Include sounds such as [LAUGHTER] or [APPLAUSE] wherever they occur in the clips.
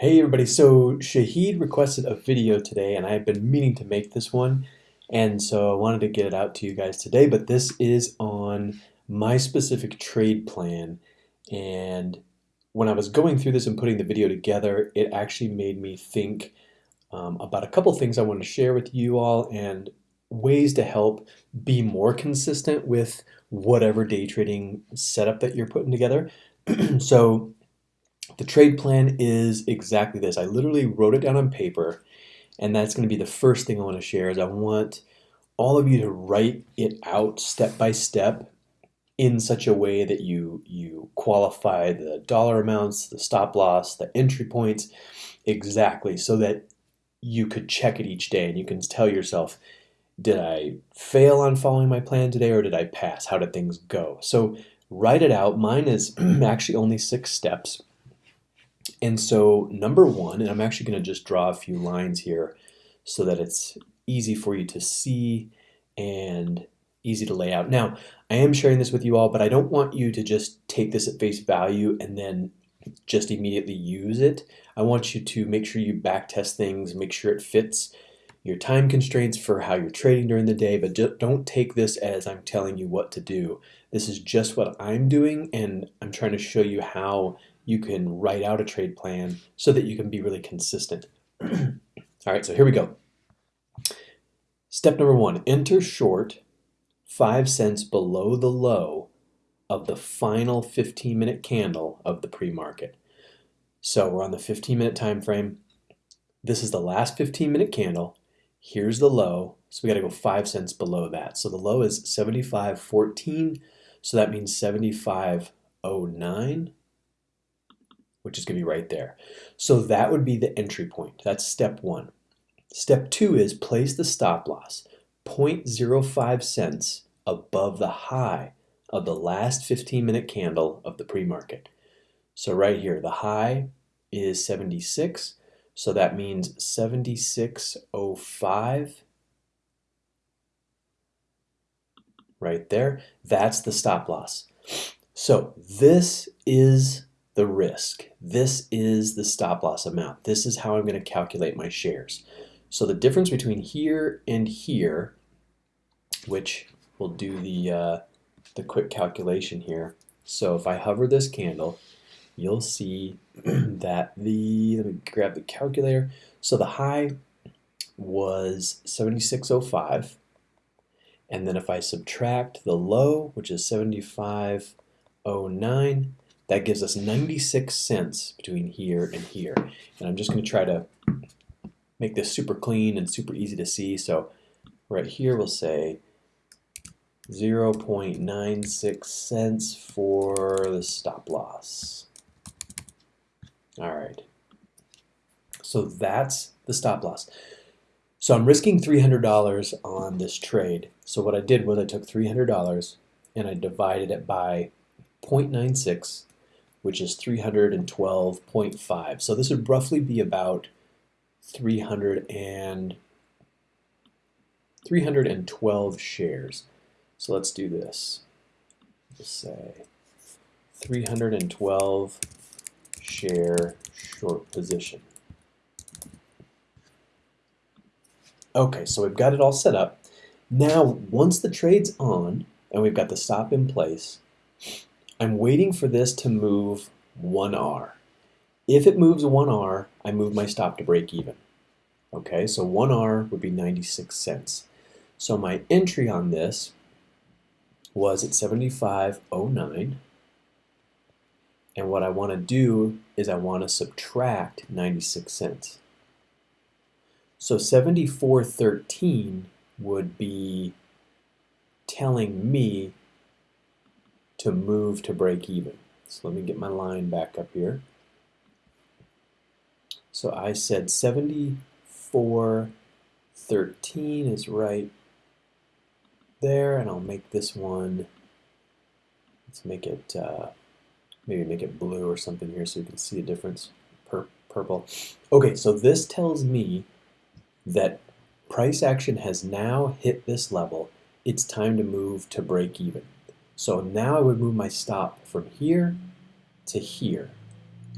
Hey everybody, so Shahid requested a video today and I've been meaning to make this one and so I wanted to get it out to you guys today but this is on my specific trade plan and when I was going through this and putting the video together it actually made me think um, about a couple things I want to share with you all and ways to help be more consistent with whatever day trading setup that you're putting together. [CLEARS THROAT] so the trade plan is exactly this. I literally wrote it down on paper, and that's going to be the first thing I want to share is I want all of you to write it out step by step in such a way that you you qualify the dollar amounts, the stop loss, the entry points exactly so that you could check it each day and you can tell yourself did I fail on following my plan today or did I pass? How did things go? So write it out. Mine is [CLEARS THROAT] actually only six steps. And so number one, and I'm actually going to just draw a few lines here so that it's easy for you to see and easy to lay out. Now, I am sharing this with you all, but I don't want you to just take this at face value and then just immediately use it. I want you to make sure you back test things, make sure it fits your time constraints for how you're trading during the day, but don't take this as I'm telling you what to do. This is just what I'm doing, and I'm trying to show you how you can write out a trade plan so that you can be really consistent. [CLEARS THROAT] All right, so here we go. Step number one, enter short 5 cents below the low of the final 15 minute candle of the pre-market. So we're on the 15 minute time frame. This is the last 15 minute candle. Here's the low. So we got to go 5 cents below that. So the low is 75.14. So that means 75.09 which is going to be right there. So that would be the entry point. That's step one. Step two is place the stop loss 0.05 cents above the high of the last 15 minute candle of the pre-market. So right here, the high is 76. So that means 76.05 right there. That's the stop loss. So this is the risk. This is the stop loss amount. This is how I'm going to calculate my shares. So the difference between here and here, which we'll do the, uh, the quick calculation here. So if I hover this candle, you'll see [CLEARS THROAT] that the, let me grab the calculator. So the high was 76.05. And then if I subtract the low, which is 75.09, that gives us 96 cents between here and here. And I'm just going to try to make this super clean and super easy to see. So right here we'll say 0.96 cents for the stop loss. All right. So that's the stop loss. So I'm risking $300 on this trade. So what I did was I took $300 and I divided it by 0.96 which is 312.5. So this would roughly be about 300 and 312 shares. So let's do this. Let's say 312 share short position. Okay, so we've got it all set up. Now, once the trade's on and we've got the stop in place, I'm waiting for this to move 1R. If it moves 1R, I move my stop to break even. Okay, so 1R would be 96 cents. So my entry on this was at 75.09. And what I want to do is I want to subtract 96 cents. So 74.13 would be telling me to move to break even. So let me get my line back up here. So I said 74.13 is right there, and I'll make this one, let's make it, uh, maybe make it blue or something here so you can see the difference, Pur purple. Okay, so this tells me that price action has now hit this level. It's time to move to break even. So now I would move my stop from here to here.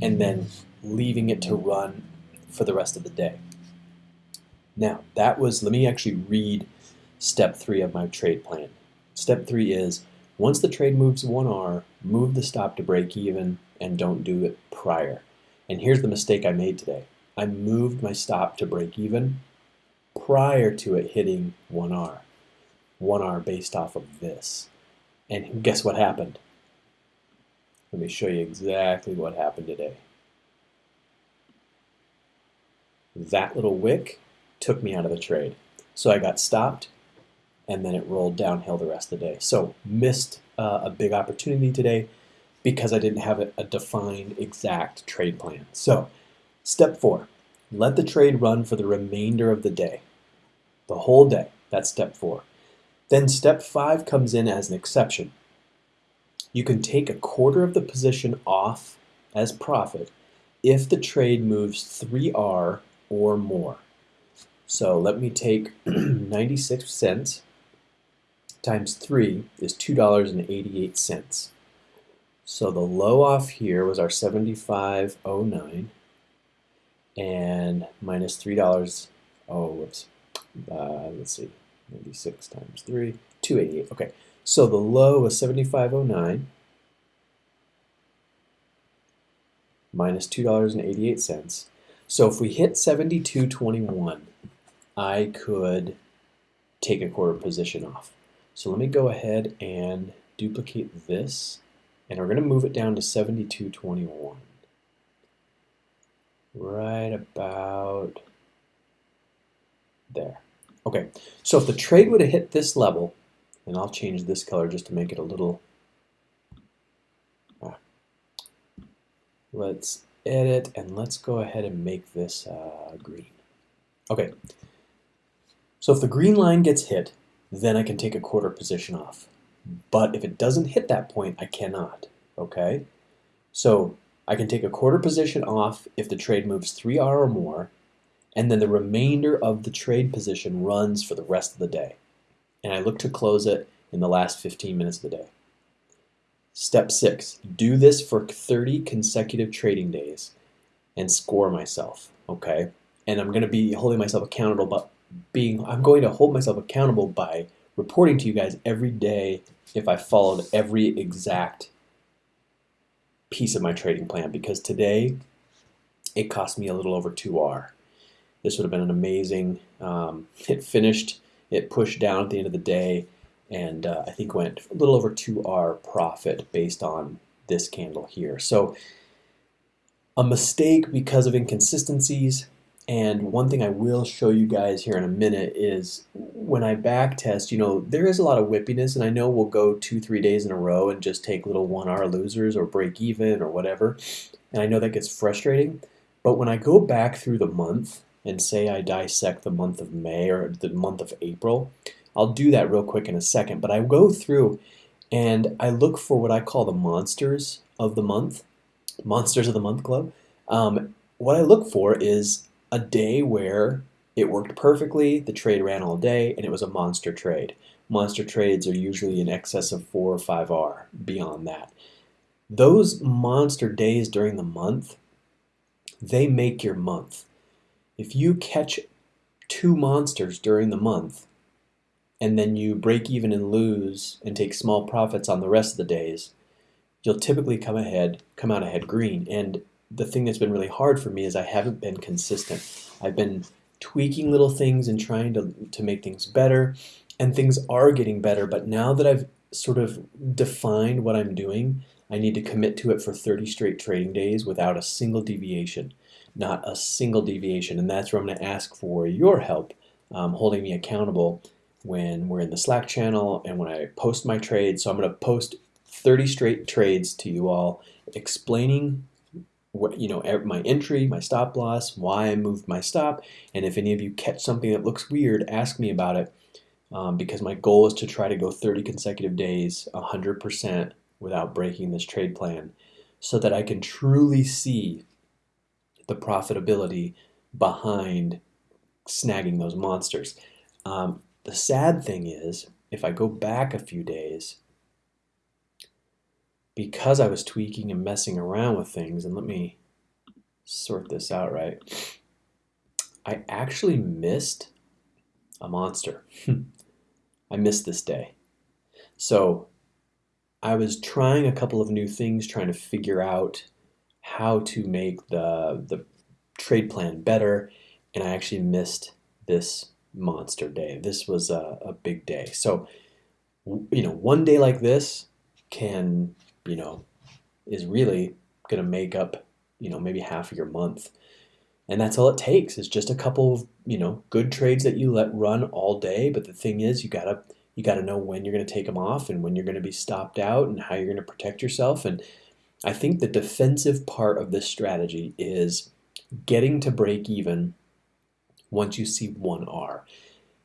And then leaving it to run for the rest of the day. Now, that was, let me actually read step three of my trade plan. Step three is once the trade moves 1R, move the stop to break even and don't do it prior. And here's the mistake I made today. I moved my stop to break even prior to it hitting 1R. 1R based off of this. And guess what happened? Let me show you exactly what happened today. That little wick took me out of the trade. So I got stopped and then it rolled downhill the rest of the day. So missed uh, a big opportunity today because I didn't have a, a defined exact trade plan. So step four, let the trade run for the remainder of the day, the whole day. That's step four. Then step five comes in as an exception. You can take a quarter of the position off as profit if the trade moves 3R or more. So let me take [CLEARS THROAT] 96 cents times 3 is $2.88. So the low off here was our 75.09 and minus $3. Oh, whoops. Uh, let's see. 96 times 3, 288. Okay. So the low was 75.09 minus $2.88. So if we hit 72.21, I could take a quarter position off. So let me go ahead and duplicate this, and we're going to move it down to 72.21. Right about there. Okay, so if the trade would have hit this level, and I'll change this color just to make it a little, ah, let's edit, and let's go ahead and make this uh, green. Okay, so if the green line gets hit, then I can take a quarter position off. But if it doesn't hit that point, I cannot, okay? So I can take a quarter position off if the trade moves 3R or more, and then the remainder of the trade position runs for the rest of the day. And I look to close it in the last 15 minutes of the day. Step six, do this for 30 consecutive trading days and score myself, okay? And I'm gonna be holding myself accountable, but being I'm going to hold myself accountable by reporting to you guys every day if I followed every exact piece of my trading plan because today it cost me a little over 2R. This would have been an amazing, um, it finished, it pushed down at the end of the day and uh, I think went a little over 2R profit based on this candle here. So a mistake because of inconsistencies, and one thing I will show you guys here in a minute is when I back test, you know, there is a lot of whippiness and I know we'll go two, three days in a row and just take little one hour losers or break even or whatever. And I know that gets frustrating. But when I go back through the month and say I dissect the month of May or the month of April, I'll do that real quick in a second. But I go through and I look for what I call the monsters of the month, monsters of the month club. Um, what I look for is a day where it worked perfectly, the trade ran all day, and it was a monster trade. Monster trades are usually in excess of 4 or 5R beyond that. Those monster days during the month, they make your month. If you catch two monsters during the month, and then you break even and lose and take small profits on the rest of the days, you'll typically come ahead, come out ahead green. And the thing that's been really hard for me is I haven't been consistent. I've been tweaking little things and trying to, to make things better, and things are getting better. But now that I've sort of defined what I'm doing, I need to commit to it for 30 straight trading days without a single deviation. Not a single deviation. And that's where I'm going to ask for your help, um, holding me accountable when we're in the Slack channel and when I post my trades. So I'm going to post 30 straight trades to you all explaining what you know my entry, my stop loss, why I moved my stop, and if any of you catch something that looks weird, ask me about it. Um, because my goal is to try to go 30 consecutive days, 100% without breaking this trade plan, so that I can truly see the profitability behind snagging those monsters. Um, the sad thing is, if I go back a few days, because I was tweaking and messing around with things, and let me sort this out right. I actually missed a monster. I missed this day. So I was trying a couple of new things, trying to figure out how to make the, the trade plan better, and I actually missed this monster day. This was a, a big day. So, you know, one day like this can, you know, is really going to make up, you know, maybe half of your month. And that's all it takes is just a couple of, you know, good trades that you let run all day. But the thing is, you got to you got to know when you're going to take them off and when you're going to be stopped out and how you're going to protect yourself. And I think the defensive part of this strategy is getting to break even once you see 1R.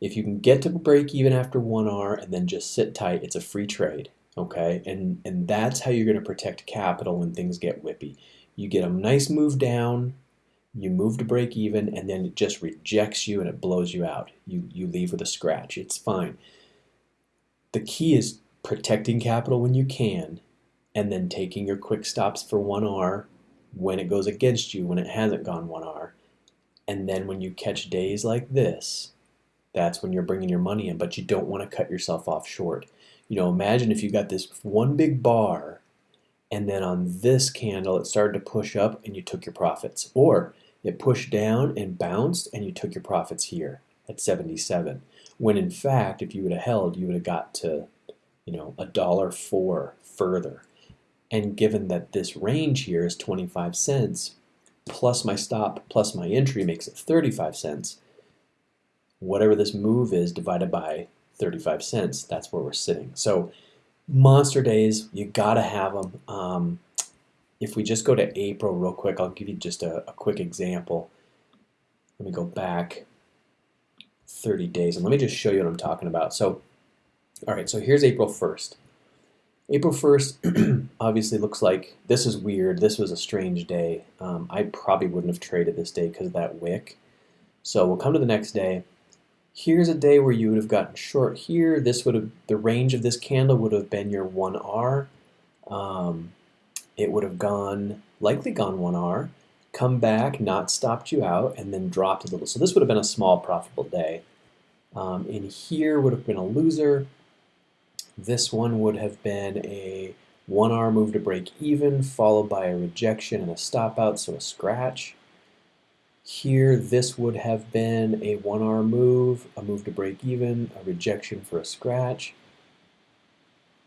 If you can get to break even after 1R and then just sit tight, it's a free trade. Okay, and and that's how you're going to protect capital when things get whippy. You get a nice move down, you move to break even, and then it just rejects you and it blows you out. You you leave with a scratch. It's fine the key is protecting capital when you can and then taking your quick stops for 1R when it goes against you when it hasn't gone 1R. And then when you catch days like this, that's when you're bringing your money in, but you don't want to cut yourself off short. You know, imagine if you got this one big bar and then on this candle it started to push up and you took your profits. Or it pushed down and bounced and you took your profits here at 77 when in fact, if you would have held, you would have got to, you know, a dollar four further. And given that this range here is 25 cents, plus my stop plus my entry makes it 35 cents, whatever this move is divided by 35 cents, that's where we're sitting. So monster days, you gotta have them. Um, if we just go to April real quick, I'll give you just a, a quick example. Let me go back. 30 days. And let me just show you what I'm talking about. So, all right, so here's April 1st. April 1st [CLEARS THROAT] obviously looks like this is weird. This was a strange day. Um, I probably wouldn't have traded this day because of that wick. So we'll come to the next day. Here's a day where you would have gotten short here. This would have, the range of this candle would have been your 1R. Um, it would have gone, likely gone 1R come back, not stopped you out, and then dropped a little. So this would have been a small profitable day. Um, in here would have been a loser. This one would have been a 1R move to break even, followed by a rejection and a stop out, so a scratch. Here, this would have been a 1R move, a move to break even, a rejection for a scratch.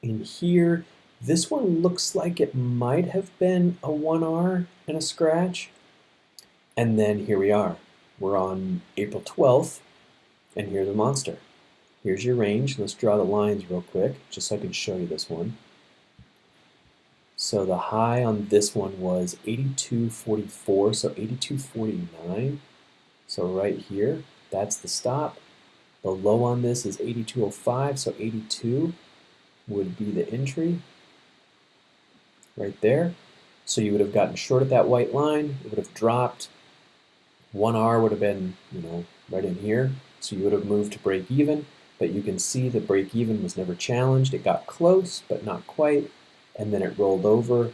In here, this one looks like it might have been a 1R and a scratch. And then here we are. We're on April 12th, and here's a monster. Here's your range. Let's draw the lines real quick, just so I can show you this one. So the high on this one was 82.44, so 82.49. So right here, that's the stop. The low on this is 82.05, so 82 would be the entry right there. So you would have gotten short at that white line, it would have dropped, 1R would have been, you know, right in here. So you would have moved to break even, but you can see the break even was never challenged. It got close, but not quite. And then it rolled over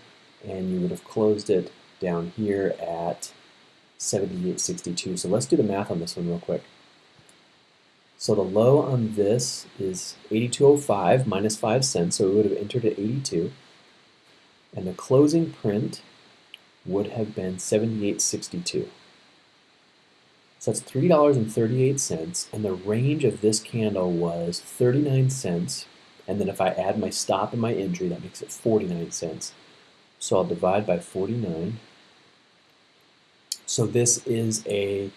and you would have closed it down here at 78.62. So let's do the math on this one real quick. So the low on this is 82.05 minus 5 cents, so we would have entered at 82. And the closing print would have been 78.62. So that's $3.38, and the range of this candle was 39 cents, and then if I add my stop and my entry, that makes it 49 cents. So I'll divide by 49. So this is a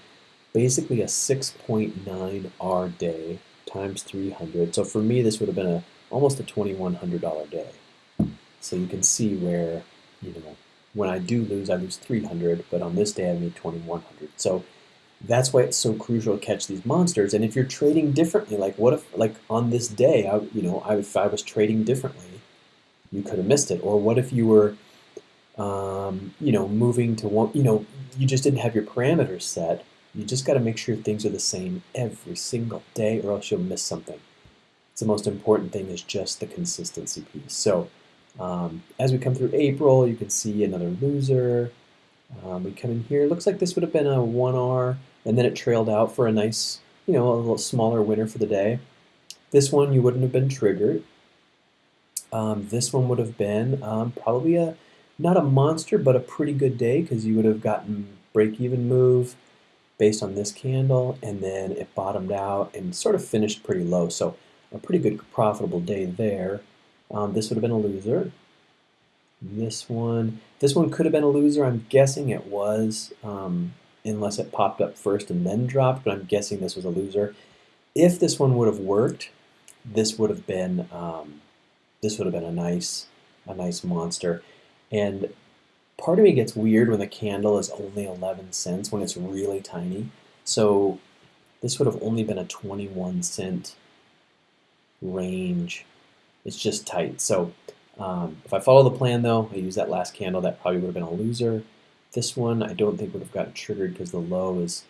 basically a 6.9 R day times 300. So for me, this would have been a almost a $2,100 day. So you can see where, you know, when I do lose, I lose 300, but on this day I made 2,100. So that's why it's so crucial to catch these monsters. And if you're trading differently, like what if, like on this day, I, you know, I, if I was trading differently, you could have missed it. Or what if you were, um, you know, moving to one, you know, you just didn't have your parameters set. You just got to make sure things are the same every single day, or else you'll miss something. It's the most important thing is just the consistency piece. So um, as we come through April, you can see another loser. Um, we come in here, looks like this would have been a 1R, and then it trailed out for a nice, you know, a little smaller winner for the day. This one you wouldn't have been triggered. Um, this one would have been um, probably a, not a monster, but a pretty good day because you would have gotten break-even move based on this candle, and then it bottomed out and sort of finished pretty low. So a pretty good profitable day there. Um, this would have been a loser. This one, this one could have been a loser. I'm guessing it was, um, unless it popped up first and then dropped, but I'm guessing this was a loser. If this one would have worked, this would have been, um, this would have been a nice, a nice monster. And part of me gets weird when the candle is only 11 cents, when it's really tiny. So this would have only been a 21 cent range. It's just tight. So um, if I follow the plan though, I use that last candle, that probably would have been a loser. This one I don't think would have gotten triggered because the low is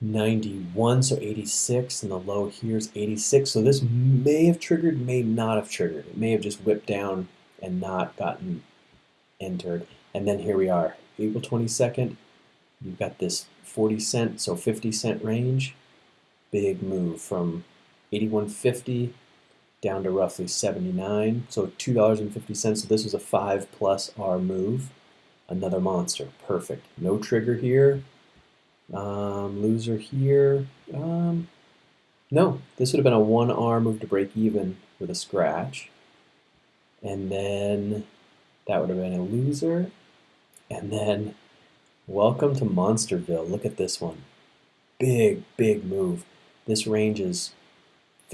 91, so 86, and the low here is 86. So this may have triggered, may not have triggered. It may have just whipped down and not gotten entered. And then here we are, April 22nd. You've got this 40 cent, so 50 cent range. Big move from 81.50 down to roughly 79. So $2.50. So this was a 5 plus R move. Another monster. Perfect. No trigger here. Um, loser here. Um, no, this would have been a 1R move to break even with a scratch. And then that would have been a loser. And then welcome to Monsterville. Look at this one. Big, big move. This range is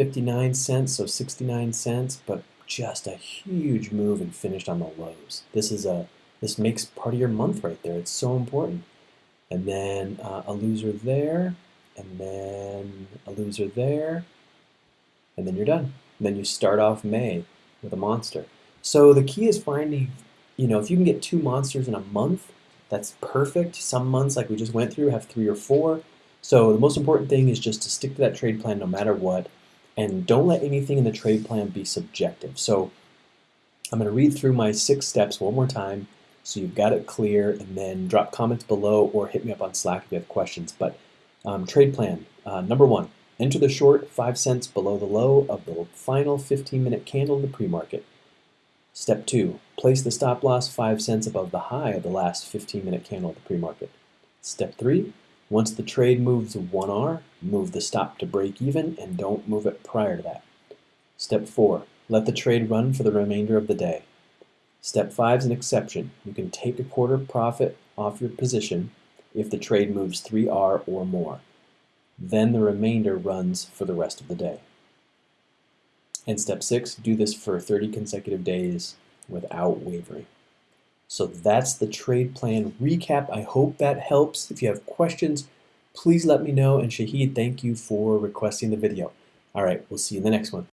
59 cents, so 69 cents, but just a huge move and finished on the lows. This is a this makes part of your month right there. It's so important. And then uh, a loser there, and then a loser there, and then you're done. And then you start off May with a monster. So the key is finding, you know, if you can get two monsters in a month, that's perfect. Some months, like we just went through, have three or four. So the most important thing is just to stick to that trade plan no matter what and don't let anything in the trade plan be subjective. So I'm going to read through my six steps one more time so you've got it clear and then drop comments below or hit me up on Slack if you have questions. But um, trade plan, uh, number one, enter the short 5 cents below the low of the final 15 minute candle in the pre-market. Step two, place the stop loss 5 cents above the high of the last 15 minute candle of the pre-market. Step three, once the trade moves 1R, move the stop to break even and don't move it prior to that. Step 4. Let the trade run for the remainder of the day. Step 5 is an exception. You can take a quarter profit off your position if the trade moves 3R or more. Then the remainder runs for the rest of the day. And step 6, do this for 30 consecutive days without wavering. So that's the trade plan recap. I hope that helps. If you have questions, please let me know. And Shahid, thank you for requesting the video. All right, we'll see you in the next one.